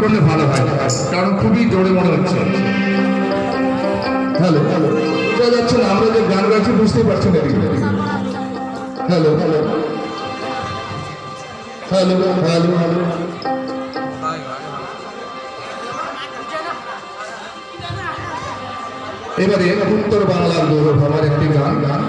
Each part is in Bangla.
করলে ভালো হয় কারণ খুবই জোরে মনে হচ্ছে। গান পারছেন hello hello. Hello hello hello. এবারে উত্তর বাংলার গৌরব, আমার একটি গান গান।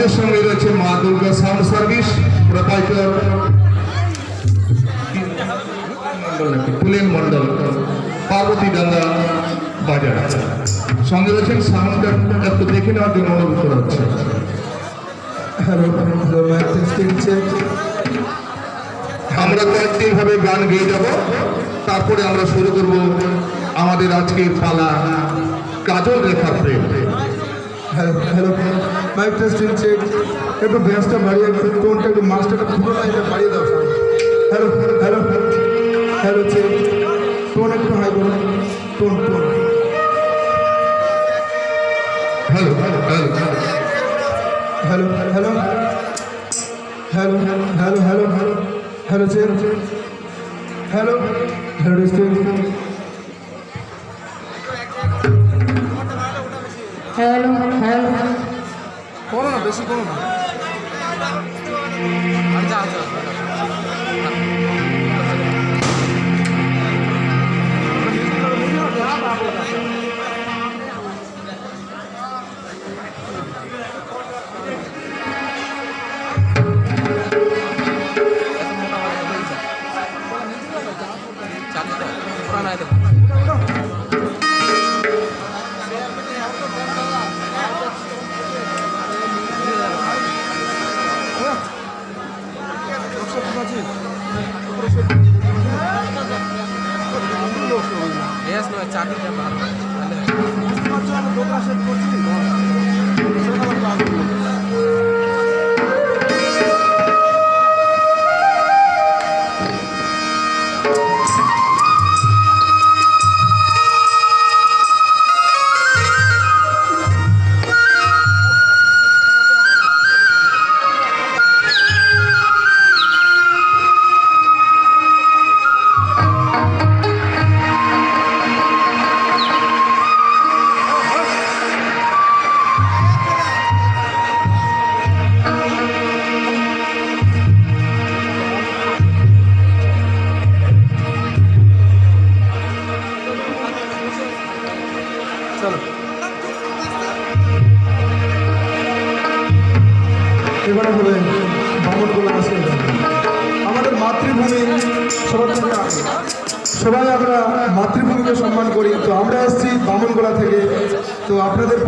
আমাদের সঙ্গে রয়েছে Maa Durga sound service proprietor Pulen Mondal Parbati Danga বাজার সঙ্গে রয়েছেন সাউন্ডটা একটু দেখে নেওয়ার জন্য অনুরোধ করা হচ্ছে। আমরা কয়েকদিন ভাবে গান গেয়ে যাব তারপরে আমরা শুরু করব আমাদের আজকের পালা কাজল রেখার প্রেম। Hello hello mic testing check একটু ভয়েসটা বাড়িয়ে টোনটা একটু মাস্টারটা পুরো লাইনটা বাড়িয়ে দাও hello hello hello check tone একটু হাই করুন tone tone hello hello hello hello hello hello hello hello hello check hello hello district しいと চাকরিটা ভালো লোক আসেন করছি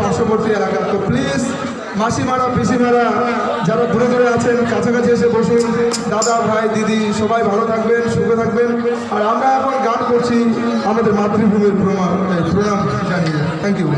পার্শ্ববর্তী এলাকা তো প্লিজ মাসিমারা, পিসিমারা, যারা দূরে দূরে আছেন, কাছাকাছি এসে বসুন। দাদা, ভাই, দিদি, সবাই ভালো থাকবেন সুখে থাকবেন। আর আমরা এখন গান করছি আমাদের মাতৃভূমির প্রমাণ প্রণাম জানিয়ে। Thank you